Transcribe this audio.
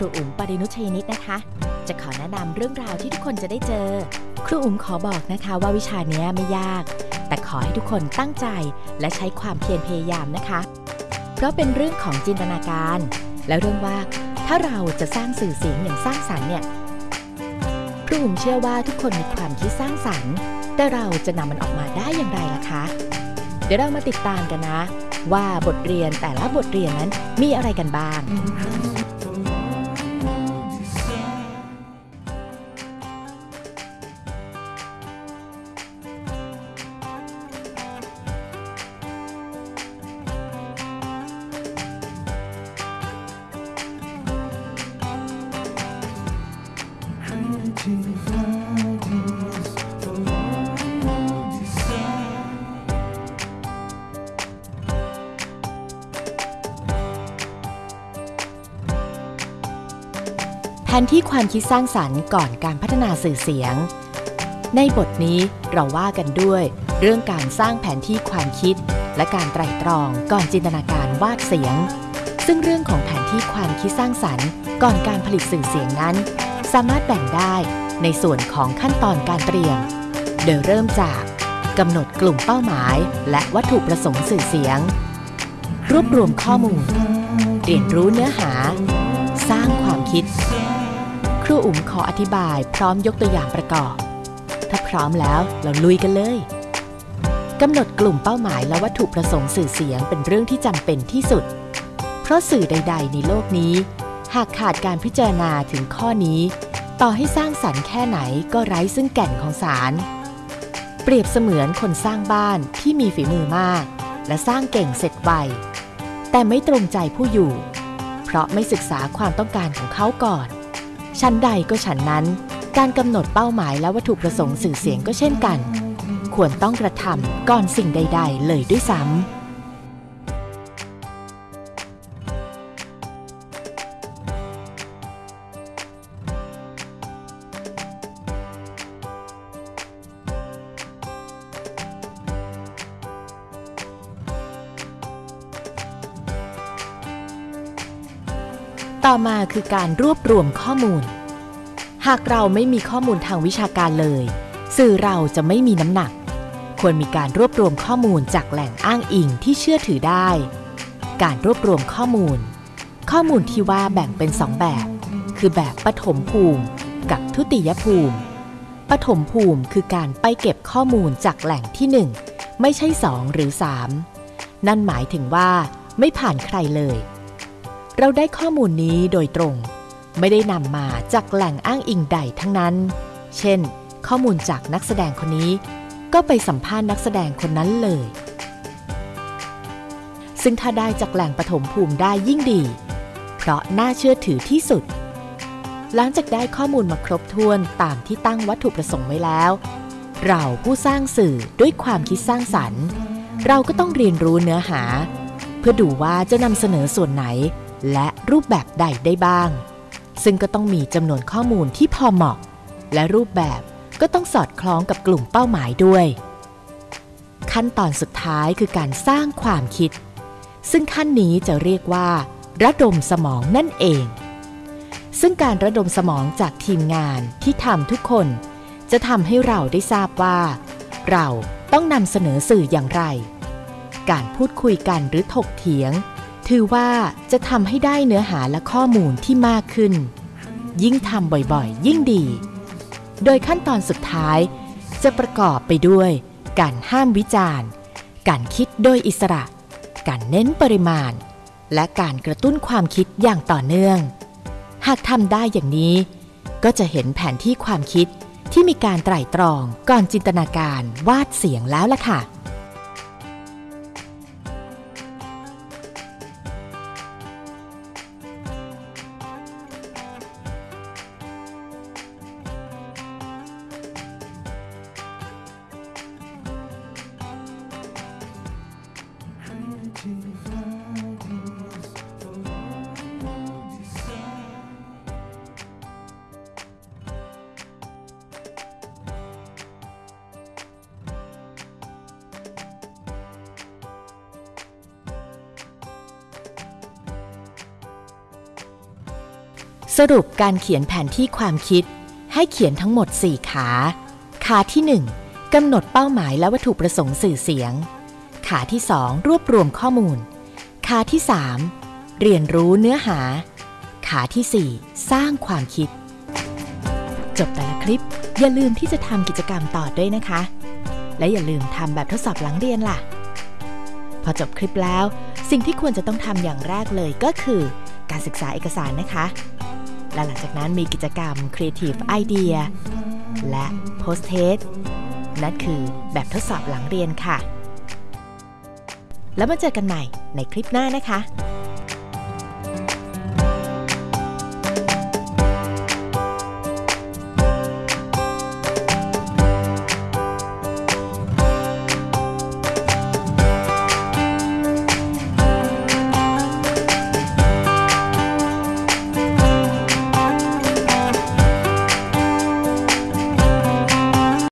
รูอุ๋มปรินุชยนิตนะคะ จะขอแนะนำเรื่องราวที่ทุกคนจะได้เจอ ครูอุ๋มขอบอกนะคะว่าวิชานี้ไม่ยาก แต่ขอให้ทุกคนตั้งใจและใช้ความเพียรพยายามนะคะ เพราะเป็นเรื่องของจินตนาการ และเรื่องว่าถ้าเราจะสร้างสื่อเสียงอย่างสร้างสรรค์เนี่ยครูอุ๋มเชื่อว่าทุกคนมีความคิดสร้างสรรค์ แต่เราจะนำมันออกมาได้อย่างไรล่ะคะ เดี๋ยวเรามาติดตามกันนะ ว่าบทเรียนแต่ละบทเรียนนั้นมีอะไรกันบ้าง แผนที่ความคิดสร้างสรรค์ก่อนการพัฒนาสื่อเสียง ในบทนี้เราว่ากันด้วย เรื่องการสร้างแผนที่ความคิด และการไตร่ตรองก่อนจินตนาการวาดเสียง ซึ่งเรื่องของแผนที่ความคิดสร้างสรรค์ ก่อนการผลิตสื่อเสียงนั้น สามารถแบ่งได้ในส่วนของขั้นตอนการเตรียม โดยเริ่มจากกำหนดกลุ่มเป้าหมาย และวัตถุประสงค์สื่อเสียง รวบรวมข้อมูล เรียนรู้เนื้อหา สร้างความคิด รูอุ๋มขออธิบายพร้อมยกตัวอย่างประกอบ ถ้าพร้อมแล้วเราลุยกันเลยกำหนดกลุ่มเป้าหมายและวัตถุประสงค์สื่อเสียงเป็นเรื่องที่จำเป็นที่สุด เพราะสื่อใด ๆ ในโลกนี้ หากขาดการพิจารณาถึงข้อนี้ ต่อให้สร้างสรรค์แค่ไหนก็ไร้ซึ่งแก่นของสาร เปรียบเสมือนคนสร้างบ้านที่มีฝีมือมาก และสร้างเก่งเสร็จไวแต่ไม่ตรงใจผู้อยู่ เพราะไม่ศึกษาความต้องการของเขาก่อน ชั้นใดก็ฉันนั้น การกำหนดเป้าหมายและวัตถุประสงค์สื่อเสียงก็เช่นกัน ควรต้องกระทำก่อนสิ่งใด ๆ เลยด้วยซ้ำ ต่อมาคือการรวบรวมข้อมูล หากเราไม่มีข้อมูลทางวิชาการเลย สื่อเราจะไม่มีน้ำหนัก ควรมีการรวบรวมข้อมูลจากแหล่งอ้างอิงที่เชื่อถือได้ การรวบรวมข้อมูล ข้อมูลที่ว่าแบ่งเป็นสองแบบ คือแบบปฐมภูมิ กับทุติยภูมิ ปฐมภูมิคือการไปเก็บข้อมูลจากแหล่งที่หนึ่งไม่ใช่สองหรือสามนั่นหมายถึงว่า ไม่ผ่านใครเลย เราได้ข้อมูลนี้โดยตรง ไม่ได้นำมาจากแหล่งอ้างอิงใดทั้งนั้น เช่น ข้อมูลจากนักแสดงคนนี้ ก็ไปสัมภาษณ์นักแสดงคนนั้นเลย ซึ่งถ้าได้จากแหล่งปฐมภูมิได้ยิ่งดี เพราะน่าเชื่อถือที่สุด หลังจากได้ข้อมูลมาครบถ้วนตามที่ตั้งวัตถุประสงค์ไว้แล้ว เราผู้สร้างสื่อด้วยความคิดสร้างสรรค์ เราก็ต้องเรียนรู้เนื้อหา เพื่อดูว่าจะนำเสนอส่วนไหน และรูปแบบใดได้บ้าง ซึ่งก็ต้องมีจำนวนข้อมูลที่พอเหมาะ และรูปแบบก็ต้องสอดคล้องกับกลุ่มเป้าหมายด้วย ขั้นตอนสุดท้ายคือการสร้างความคิด ซึ่งขั้นนี้จะเรียกว่า ระดมสมองนั่นเอง ซึ่งการระดมสมองจากทีมงานที่ทำทุกคน จะทำให้เราได้ทราบว่า เราต้องนำเสนอสื่ออย่างไร การพูดคุยกันหรือถกเถียง ถือว่าจะทำให้ได้เนื้อหาและข้อมูลที่มากขึ้น ยิ่งทำบ่อยๆ ยิ่งดี โดยขั้นตอนสุดท้าย จะประกอบไปด้วย การห้ามวิจารณ์ การคิดโดยอิสระ การเน้นปริมาณ และการกระตุ้นความคิดอย่างต่อเนื่อง หากทำได้อย่างนี้ ก็จะเห็นแผนที่ความคิดที่มีการไตร่ตรองก่อนจินตนาการวาดเสียงแล้วล่ะค่ะ สรุปการเขียนแผนที่ความคิด ให้เขียนทั้งหมด 4 ขา ขาที่ 1กำหนดเป้าหมายและวัตถุประสงค์สื่อเสียง ขาที่ 2 รวบรวมข้อมูล ขาที่ 3 เรียนรู้เนื้อหา ขาทีสี่ 4 สร้างความคิด จบแต่ละคลิป อย่าลืมที่จะทำกิจกรรมต่อด้วยนะคะ และอย่าลืมทำแบบทดสอบหลังเรียนล่ะ พอจบคลิปแล้ว สิ่งที่ควรจะต้องทำอย่างแรกเลยก็คือ การศึกษาเอกสารนะคะ และหลังจากนั้นมีกิจกรรม Creative Idea และ Post Test นั่นคือแบบทดสอบหลังเรียนค่ะ แล้วมาเจอกันใหม่ในคลิปหน้านะคะ